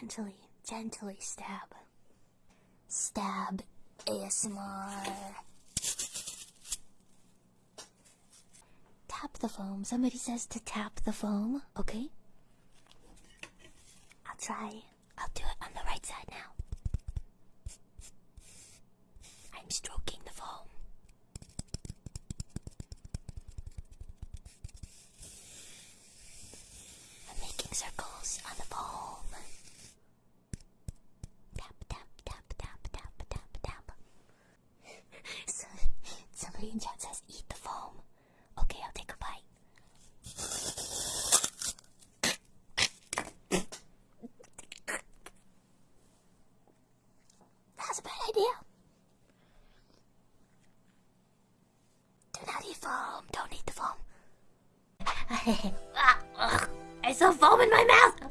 Gently, gently stab. Stab ASMR. Tap the foam. Somebody says to tap the foam, okay? I'll try. I'll do it on the right side now. I'm stroking the foam. I'm making circles on the foam. Tap, tap, tap, tap, tap, tap, tap. so, in chat says, eat the foam. Okay, I'll take a bite. That's a bad idea. Do not eat foam. Don't eat the foam. Ah, I saw foam in my mouth.